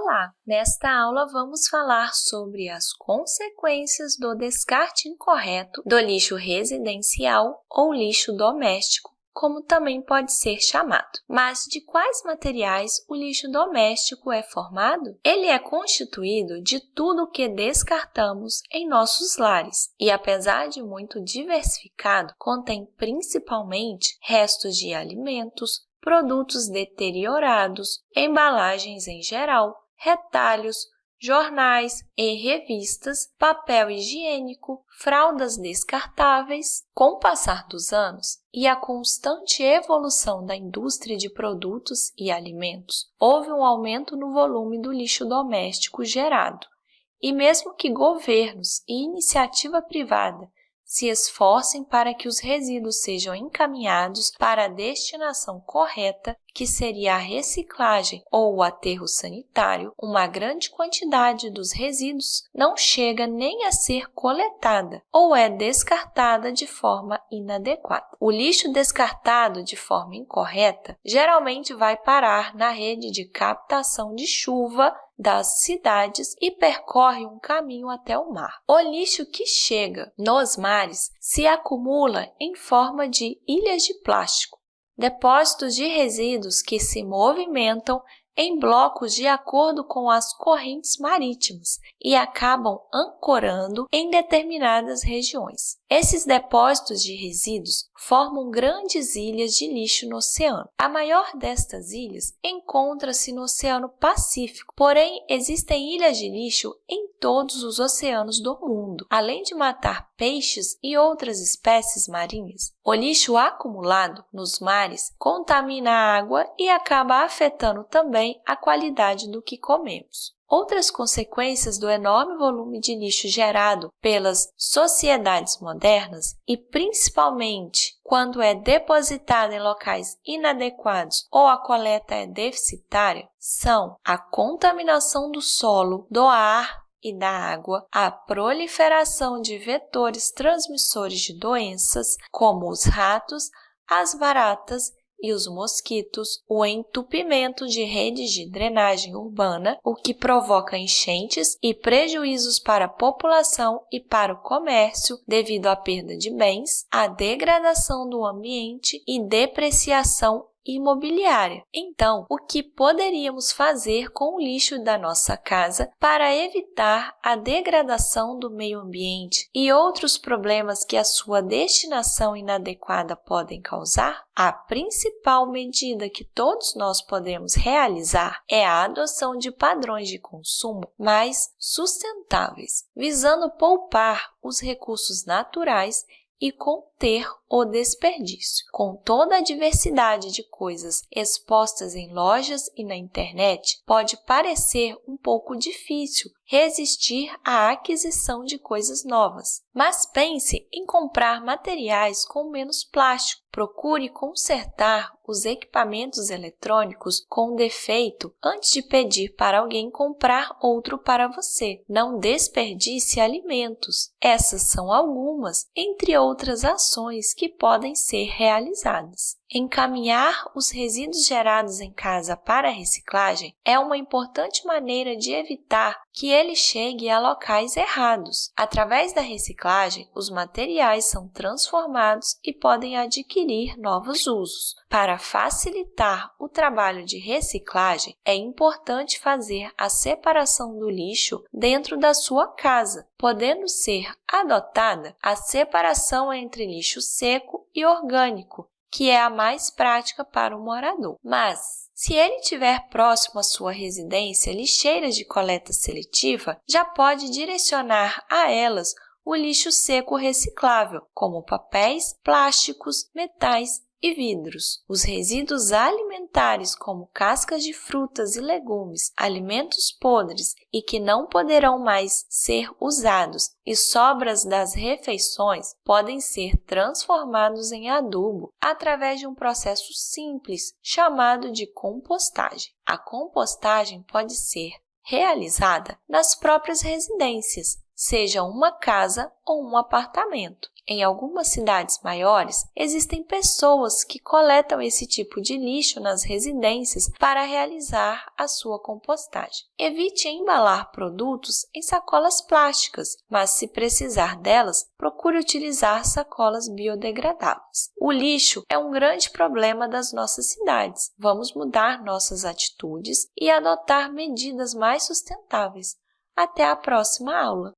Olá! Nesta aula vamos falar sobre as consequências do descarte incorreto do lixo residencial ou lixo doméstico, como também pode ser chamado. Mas de quais materiais o lixo doméstico é formado? Ele é constituído de tudo o que descartamos em nossos lares e, apesar de muito diversificado, contém principalmente restos de alimentos, produtos deteriorados, embalagens em geral, retalhos, jornais e revistas, papel higiênico, fraldas descartáveis. Com o passar dos anos e a constante evolução da indústria de produtos e alimentos, houve um aumento no volume do lixo doméstico gerado. E mesmo que governos e iniciativa privada se esforcem para que os resíduos sejam encaminhados para a destinação correta, que seria a reciclagem ou o aterro sanitário, uma grande quantidade dos resíduos não chega nem a ser coletada ou é descartada de forma inadequada. O lixo descartado de forma incorreta geralmente vai parar na rede de captação de chuva das cidades e percorre um caminho até o mar. O lixo que chega nos mares se acumula em forma de ilhas de plástico, depósitos de resíduos que se movimentam em blocos de acordo com as correntes marítimas e acabam ancorando em determinadas regiões. Esses depósitos de resíduos formam grandes ilhas de lixo no oceano. A maior destas ilhas encontra-se no Oceano Pacífico, porém existem ilhas de lixo em todos os oceanos do mundo, além de matar peixes e outras espécies marinhas. O lixo acumulado nos mares contamina a água e acaba afetando também a qualidade do que comemos. Outras consequências do enorme volume de lixo gerado pelas sociedades modernas e principalmente quando é depositado em locais inadequados ou a coleta é deficitária são a contaminação do solo, do ar e da água, a proliferação de vetores transmissores de doenças, como os ratos, as baratas e os mosquitos, o entupimento de redes de drenagem urbana, o que provoca enchentes e prejuízos para a população e para o comércio devido à perda de bens, a degradação do ambiente e depreciação imobiliária. Então, o que poderíamos fazer com o lixo da nossa casa para evitar a degradação do meio ambiente e outros problemas que a sua destinação inadequada podem causar? A principal medida que todos nós podemos realizar é a adoção de padrões de consumo mais sustentáveis, visando poupar os recursos naturais e conter o desperdício. Com toda a diversidade de coisas expostas em lojas e na internet, pode parecer um pouco difícil resistir à aquisição de coisas novas. Mas pense em comprar materiais com menos plástico. Procure consertar os equipamentos eletrônicos com defeito antes de pedir para alguém comprar outro para você. Não desperdice alimentos. Essas são algumas, entre outras ações que podem ser realizadas. Encaminhar os resíduos gerados em casa para a reciclagem é uma importante maneira de evitar que ele chegue a locais errados. Através da reciclagem, os materiais são transformados e podem adquirir novos usos. Para facilitar o trabalho de reciclagem, é importante fazer a separação do lixo dentro da sua casa, podendo ser adotada a separação entre lixo seco e orgânico, que é a mais prática para o morador. Mas, se ele tiver próximo à sua residência lixeiras de coleta seletiva, já pode direcionar a elas o lixo seco reciclável, como papéis, plásticos, metais e vidros. Os resíduos alimentares, como cascas de frutas e legumes, alimentos podres e que não poderão mais ser usados e sobras das refeições podem ser transformados em adubo através de um processo simples chamado de compostagem. A compostagem pode ser realizada nas próprias residências, seja uma casa ou um apartamento. Em algumas cidades maiores, existem pessoas que coletam esse tipo de lixo nas residências para realizar a sua compostagem. Evite embalar produtos em sacolas plásticas, mas se precisar delas, procure utilizar sacolas biodegradáveis. O lixo é um grande problema das nossas cidades. Vamos mudar nossas atitudes e adotar medidas mais sustentáveis. Até a próxima aula!